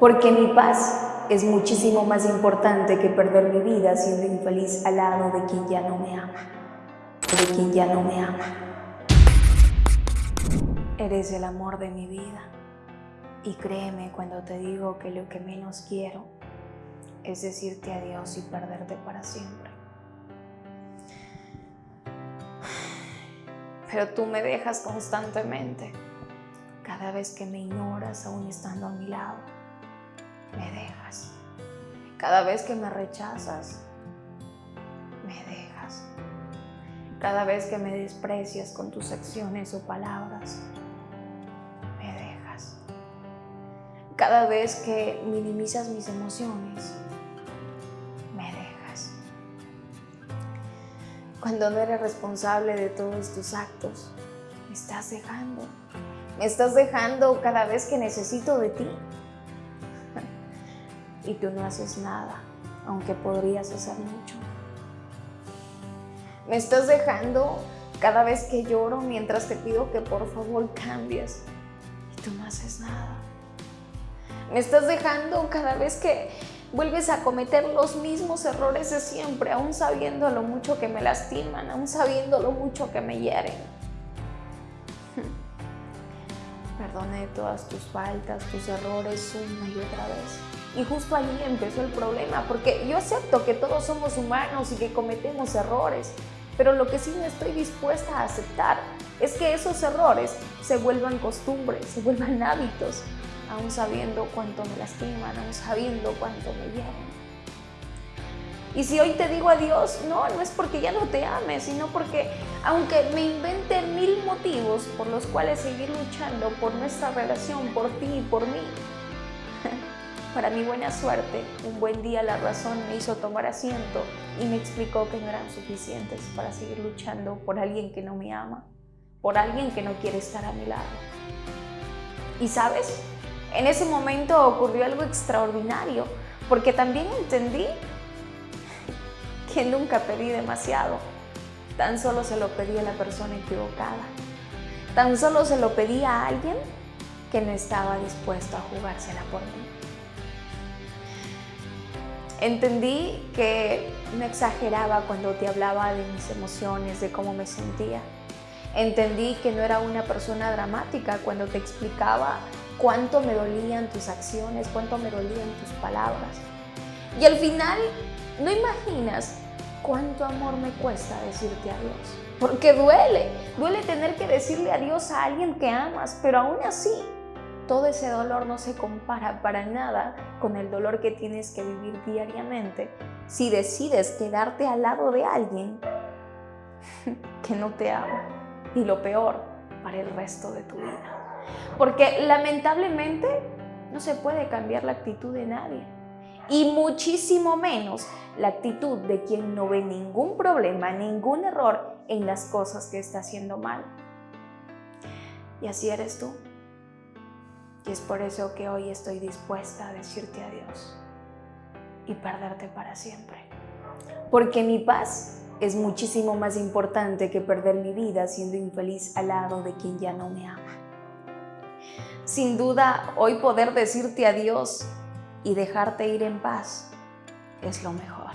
Porque mi paz es muchísimo más importante que perder mi vida siendo infeliz al lado de quien ya no me ama. De quien ya no me ama. Eres el amor de mi vida. Y créeme cuando te digo que lo que menos quiero es decirte adiós y perderte para siempre. Pero tú me dejas constantemente, cada vez que me ignoras aún estando a mi lado. Me dejas. Cada vez que me rechazas, me dejas. Cada vez que me desprecias con tus acciones o palabras, me dejas. Cada vez que minimizas mis emociones, cuando no eres responsable de todos tus actos. Me estás dejando. Me estás dejando cada vez que necesito de ti. Y tú no haces nada, aunque podrías hacer mucho. Me estás dejando cada vez que lloro mientras te pido que por favor cambies. Y tú no haces nada. Me estás dejando cada vez que vuelves a cometer los mismos errores de siempre, aún sabiendo lo mucho que me lastiman, aún sabiendo lo mucho que me hieren. Perdoné todas tus faltas, tus errores una y otra vez. Y justo allí empezó el problema, porque yo acepto que todos somos humanos y que cometemos errores, pero lo que sí no estoy dispuesta a aceptar es que esos errores se vuelvan costumbres, se vuelvan hábitos, aún sabiendo cuánto me lastiman, aún sabiendo cuánto me hieren. Y si hoy te digo adiós, no, no es porque ya no te ame, sino porque aunque me invente mil motivos por los cuales seguir luchando por nuestra relación, por ti y por mí, para mi buena suerte, un buen día la razón me hizo tomar asiento y me explicó que no eran suficientes para seguir luchando por alguien que no me ama, por alguien que no quiere estar a mi lado. ¿Y sabes? En ese momento ocurrió algo extraordinario, porque también entendí que nunca pedí demasiado. Tan solo se lo pedí a la persona equivocada. Tan solo se lo pedí a alguien que no estaba dispuesto a jugársela por mí. Entendí que no exageraba cuando te hablaba de mis emociones, de cómo me sentía. Entendí que no era una persona dramática cuando te explicaba cuánto me dolían tus acciones, cuánto me dolían tus palabras. Y al final, no imaginas cuánto amor me cuesta decirte adiós. Porque duele, duele tener que decirle adiós a alguien que amas, pero aún así, todo ese dolor no se compara para nada con el dolor que tienes que vivir diariamente si decides quedarte al lado de alguien que no te ama. Y lo peor, para el resto de tu vida. Porque lamentablemente no se puede cambiar la actitud de nadie. Y muchísimo menos la actitud de quien no ve ningún problema, ningún error en las cosas que está haciendo mal. Y así eres tú. Y es por eso que hoy estoy dispuesta a decirte adiós y perderte para siempre. Porque mi paz es muchísimo más importante que perder mi vida siendo infeliz al lado de quien ya no me ama. Sin duda, hoy poder decirte adiós y dejarte ir en paz es lo mejor.